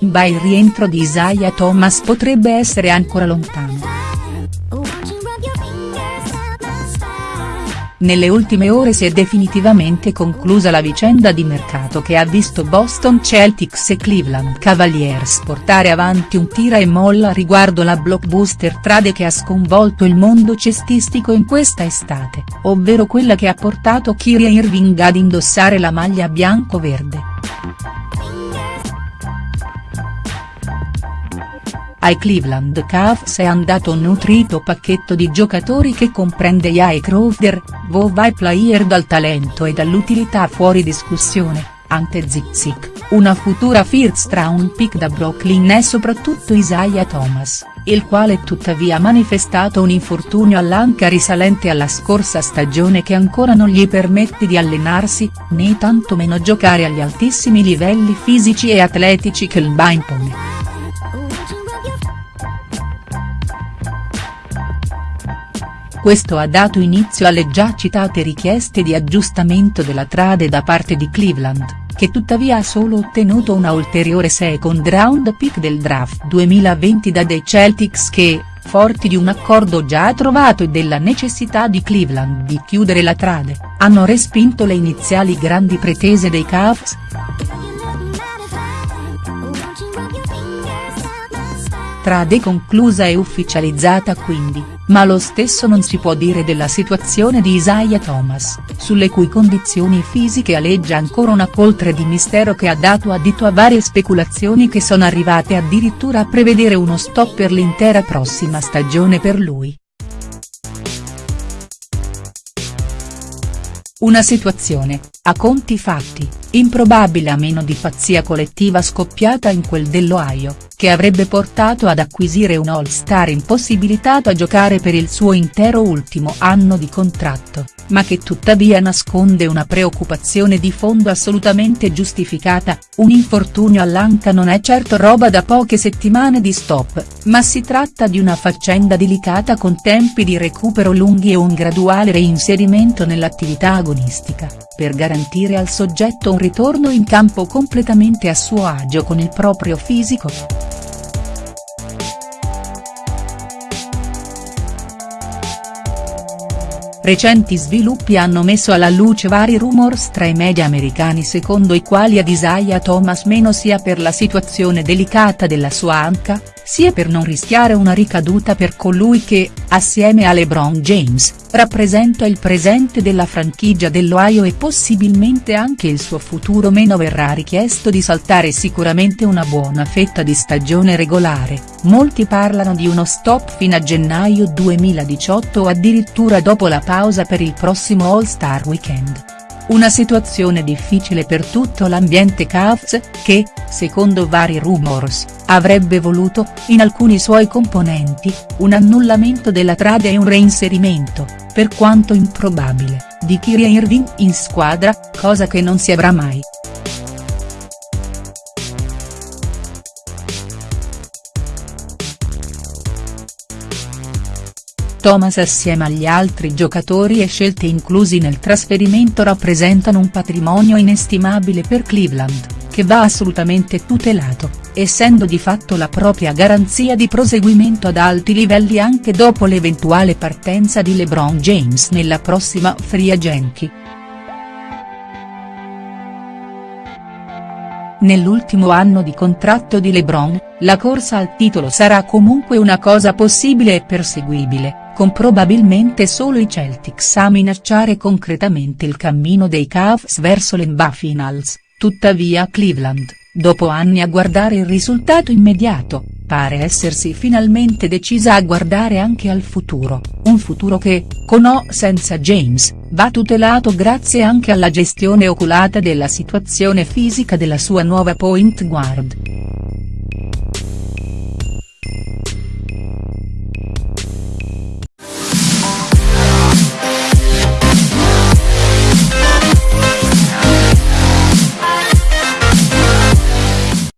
Ma il rientro di Isaiah Thomas potrebbe essere ancora lontano. Nelle ultime ore si è definitivamente conclusa la vicenda di mercato che ha visto Boston Celtics e Cleveland Cavaliers portare avanti un tira e molla riguardo la blockbuster trade che ha sconvolto il mondo cestistico in questa estate, ovvero quella che ha portato Kyrie Irving ad indossare la maglia bianco-verde. Ai Cleveland Cavs è andato un nutrito pacchetto di giocatori che comprende Jay Crowder, Vovai player dal talento e dall'utilità fuori discussione, Ante Zizic, una futura first round pick da Brooklyn e soprattutto Isaiah Thomas, il quale tuttavia ha manifestato un infortunio all'anca risalente alla scorsa stagione che ancora non gli permette di allenarsi, né tantomeno giocare agli altissimi livelli fisici e atletici che il impone. Questo ha dato inizio alle già citate richieste di aggiustamento della trade da parte di Cleveland, che tuttavia ha solo ottenuto una ulteriore second round pick del draft 2020 da dei Celtics che, forti di un accordo già trovato e della necessità di Cleveland di chiudere la trade, hanno respinto le iniziali grandi pretese dei Cavs. Trade conclusa e ufficializzata quindi ma lo stesso non si può dire della situazione di Isaiah Thomas, sulle cui condizioni fisiche aleggia ancora una poltre di mistero che ha dato adito a varie speculazioni che sono arrivate addirittura a prevedere uno stop per l'intera prossima stagione per lui. Una situazione, a conti fatti, improbabile a meno di pazzia collettiva scoppiata in quel dell'Ohio, che avrebbe portato ad acquisire un all-star impossibilitato a giocare per il suo intero ultimo anno di contratto, ma che tuttavia nasconde una preoccupazione di fondo assolutamente giustificata, un infortunio all'anca non è certo roba da poche settimane di stop, ma si tratta di una faccenda delicata con tempi di recupero lunghi e un graduale reinserimento nell'attività agonistica, per garantire al soggetto un ritorno in campo completamente a suo agio con il proprio fisico. Recenti sviluppi hanno messo alla luce vari rumors tra i media americani secondo i quali ad Isaiah Thomas meno sia per la situazione delicata della sua anca, sia per non rischiare una ricaduta per colui che, assieme a LeBron James, rappresenta il presente della franchigia dell'Ohio e possibilmente anche il suo futuro meno verrà richiesto di saltare sicuramente una buona fetta di stagione regolare, molti parlano di uno stop fino a gennaio 2018 o addirittura dopo la pausa per il prossimo All-Star Weekend. Una situazione difficile per tutto l'ambiente Cavs, che, secondo vari rumors, avrebbe voluto, in alcuni suoi componenti, un annullamento della trade e un reinserimento, per quanto improbabile, di Kyrie Irving in squadra, cosa che non si avrà mai. Thomas assieme agli altri giocatori e scelte inclusi nel trasferimento rappresentano un patrimonio inestimabile per Cleveland, che va assolutamente tutelato, essendo di fatto la propria garanzia di proseguimento ad alti livelli anche dopo l'eventuale partenza di LeBron James nella prossima Free Agency. Nell'ultimo anno di contratto di LeBron, la corsa al titolo sarà comunque una cosa possibile e perseguibile, con probabilmente solo i Celtics a minacciare concretamente il cammino dei Cavs verso l'NBA Finals, tuttavia Cleveland, dopo anni a guardare il risultato immediato, pare essersi finalmente decisa a guardare anche al futuro, un futuro che, con o senza James, va tutelato grazie anche alla gestione oculata della situazione fisica della sua nuova point guard.